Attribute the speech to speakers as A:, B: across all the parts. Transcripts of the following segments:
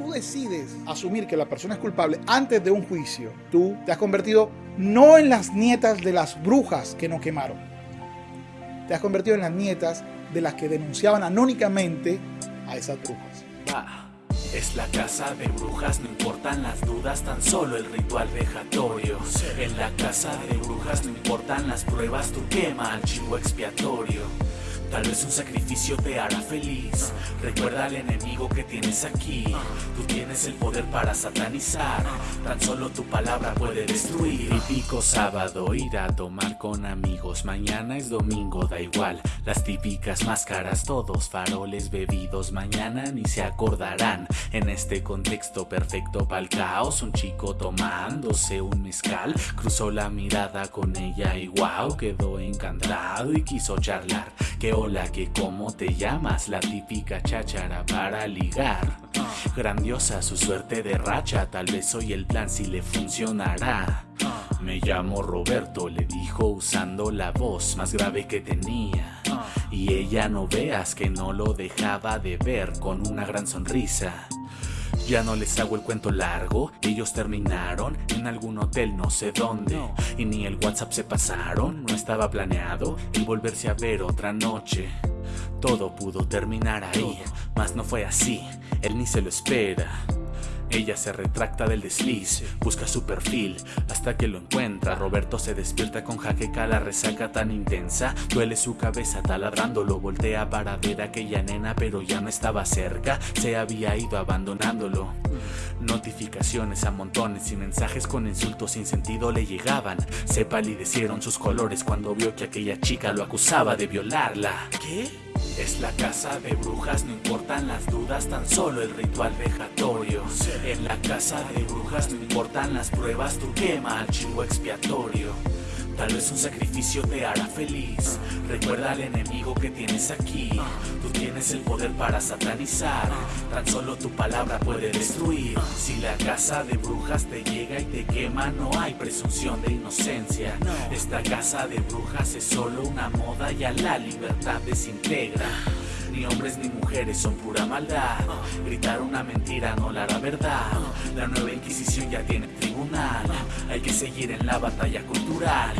A: tú decides asumir que la persona es culpable antes de un juicio, tú te has convertido no en las nietas de las brujas que nos quemaron, te has convertido en las nietas de las que denunciaban anónimamente a esas brujas.
B: Ah, es la casa de brujas, no importan las dudas, tan solo el ritual vejatorio. En la casa de brujas no importan las pruebas, tú quema al chivo expiatorio. Tal vez un sacrificio te hará feliz. Recuerda al enemigo que tienes aquí. Tú tienes el poder para satanizar. Tan solo tu palabra puede destruir. Típico sábado ir a tomar con amigos. Mañana es domingo, da igual. Las típicas máscaras, todos faroles bebidos. Mañana ni se acordarán. En este contexto perfecto para el caos, un chico tomándose un mezcal. Cruzó la mirada con ella y wow, quedó encantado y quiso charlar. Hola, que cómo te llamas, la típica cháchara para ligar. Grandiosa su suerte de racha, tal vez hoy el plan si le funcionará. Me llamo Roberto, le dijo usando la voz más grave que tenía. Y ella no veas que no lo dejaba de ver con una gran sonrisa. Ya no les hago el cuento largo, ellos terminaron en algún hotel no sé dónde y ni el WhatsApp se pasaron, no estaba planeado el volverse a ver otra noche. Todo pudo terminar ahí, mas no fue así, él ni se lo espera. Ella se retracta del desliz, busca su perfil hasta que lo encuentra. Roberto se despierta con jaqueca, la resaca tan intensa. Duele su cabeza taladrando, lo voltea para ver a aquella nena, pero ya no estaba cerca. Se había ido abandonándolo. Notificaciones a montones y mensajes con insultos sin sentido le llegaban. Se palidecieron sus colores cuando vio que aquella chica lo acusaba de violarla. ¿Qué? Es la casa de brujas, no importan las dudas, tan solo el ritual vejatorio. En la casa de brujas no importan las pruebas, tú quema al chingo expiatorio. Tal vez un sacrificio te hará feliz. Recuerda al enemigo que tienes aquí. Tú tienes el poder para satanizar. Tan solo tu palabra puede destruir. Si la casa de brujas te llega y te quema, no hay presunción de inocencia. Esta casa de brujas es solo una moda y a la libertad desintegra. Ni hombres ni mujeres son pura maldad. Gritar una mentira no la hará verdad. La nueva Inquisición ya tiene tribunal. Hay que seguir en la batalla cultural.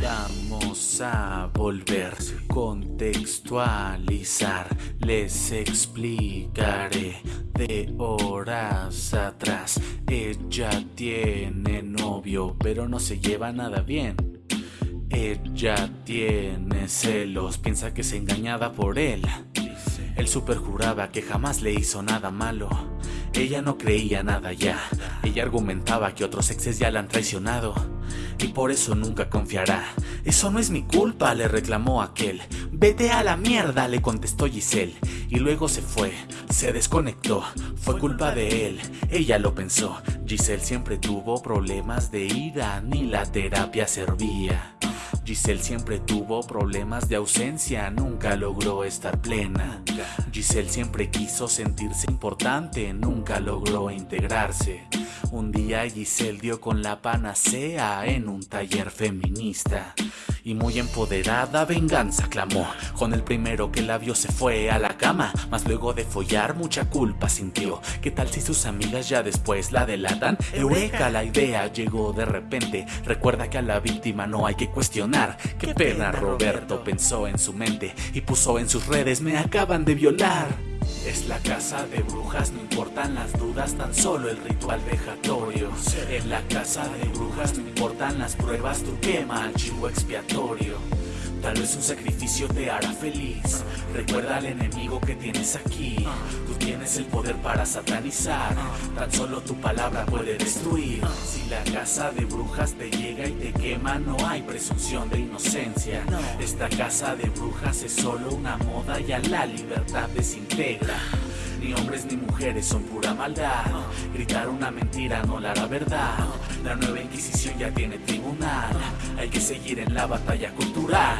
B: Vamos a volver, contextualizar. Les explicaré de horas atrás. Ella tiene novio, pero no se lleva nada bien. Ella tiene celos, piensa que es engañada por él. Él superjuraba que jamás le hizo nada malo. Ella no creía nada ya. Ella argumentaba que otros exes ya la han traicionado. Y por eso nunca confiará. Eso no es mi culpa, le reclamó aquel. Vete a la mierda, le contestó Giselle. Y luego se fue, se desconectó. Fue culpa de él, ella lo pensó. Giselle siempre tuvo problemas de ira, ni la terapia servía. Giselle siempre tuvo problemas de ausencia, nunca logró estar plena. Giselle siempre quiso sentirse importante, nunca logró integrarse. Un día Giselle dio con la panacea en un taller feminista. Y muy empoderada venganza clamó. Con el primero que la vio se fue a la cama, mas luego de follar mucha culpa sintió. ¿Qué tal si sus amigas ya después la delatan? Eureka, la idea llegó de repente. Recuerda que a la víctima no hay que cuestionar. Qué pena, Roberto pensó en su mente y puso en sus redes me acaban de violar. Es la casa de brujas, no importan las dudas, tan solo el ritual vejatorio. En la casa de brujas no importan las pruebas, tú quema al chivo expiatorio. Tal vez un sacrificio te hará feliz. Recuerda al enemigo que tienes aquí. Tú tienes el poder para satanizar. Tan solo tu palabra puede destruir. Si la casa de brujas te llega y te quema, no hay presunción de inocencia. Esta casa de brujas es solo una moda y a la libertad desintegra. Ni hombres ni mujeres son pura maldad. Gritar una mentira no la hará verdad. La nueva Inquisición ya tiene tribunal. Hay que seguir en la batalla cultural.